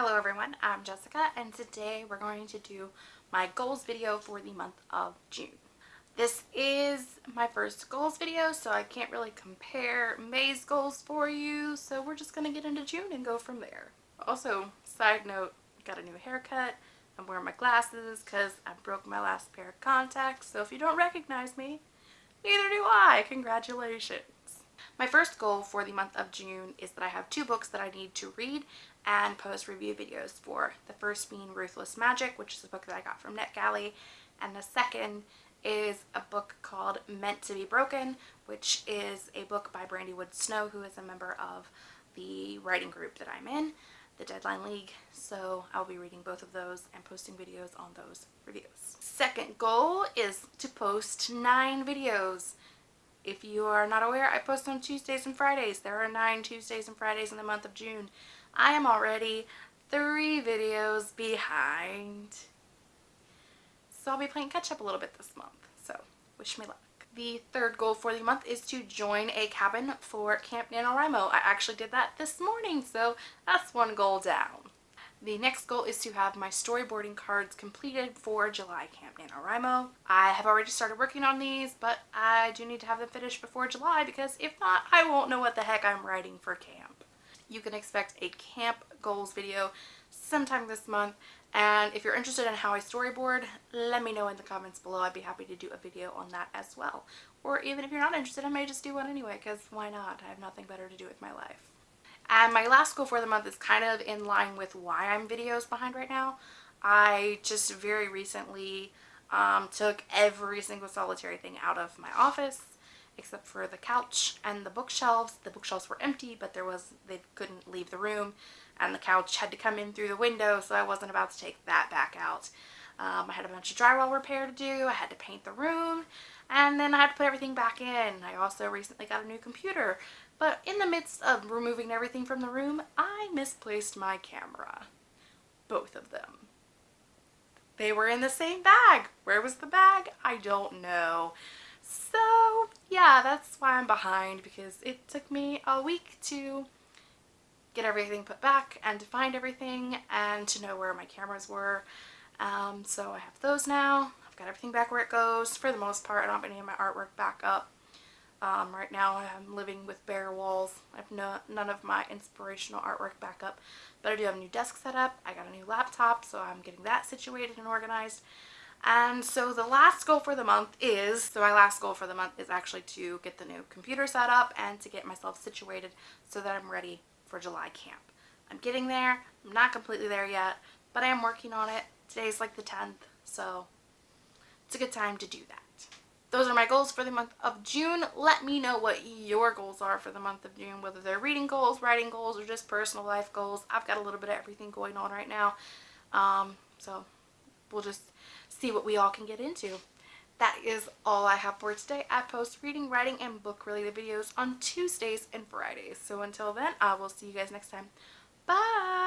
Hello everyone, I'm Jessica and today we're going to do my goals video for the month of June. This is my first goals video so I can't really compare May's goals for you so we're just going to get into June and go from there. Also, side note, got a new haircut. I'm wearing my glasses because I broke my last pair of contacts so if you don't recognize me, neither do I. Congratulations. My first goal for the month of June is that I have two books that I need to read and post review videos for. The first being Ruthless Magic, which is a book that I got from NetGalley, and the second is a book called Meant to be Broken, which is a book by Brandy Wood Snow, who is a member of the writing group that I'm in, the Deadline League. So I'll be reading both of those and posting videos on those reviews. Second goal is to post nine videos. If you are not aware, I post on Tuesdays and Fridays. There are nine Tuesdays and Fridays in the month of June. I am already three videos behind. So I'll be playing catch up a little bit this month. So wish me luck. The third goal for the month is to join a cabin for Camp NaNoWriMo. I actually did that this morning, so that's one goal down. The next goal is to have my storyboarding cards completed for July Camp NaNoWriMo. I have already started working on these, but I do need to have them finished before July because if not, I won't know what the heck I'm writing for camp. You can expect a camp goals video sometime this month and if you're interested in how I storyboard, let me know in the comments below. I'd be happy to do a video on that as well. Or even if you're not interested, I may just do one anyway because why not? I have nothing better to do with my life. And my last goal for the month is kind of in line with why I'm videos behind right now. I just very recently um, took every single solitary thing out of my office except for the couch and the bookshelves. The bookshelves were empty, but there was they couldn't leave the room, and the couch had to come in through the window, so I wasn't about to take that back out. Um, I had a bunch of drywall repair to do. I had to paint the room, and then I had to put everything back in. I also recently got a new computer, but in the midst of removing everything from the room, I misplaced my camera. Both of them. They were in the same bag. Where was the bag? I don't know. So yeah, that's why I'm behind because it took me a week to get everything put back and to find everything and to know where my cameras were. Um, so I have those now. I've got everything back where it goes for the most part. I don't have any of my artwork back up. Um, right now I'm living with bare walls. I have no, none of my inspirational artwork back up, but I do have a new desk set up. I got a new laptop, so I'm getting that situated and organized. And so the last goal for the month is, so my last goal for the month is actually to get the new computer set up and to get myself situated so that I'm ready for July camp. I'm getting there. I'm not completely there yet, but I am working on it. Today's like the 10th, so it's a good time to do that those are my goals for the month of June. Let me know what your goals are for the month of June, whether they're reading goals, writing goals, or just personal life goals. I've got a little bit of everything going on right now. Um, so we'll just see what we all can get into. That is all I have for today. I post reading, writing, and book related videos on Tuesdays and Fridays. So until then, I will see you guys next time. Bye!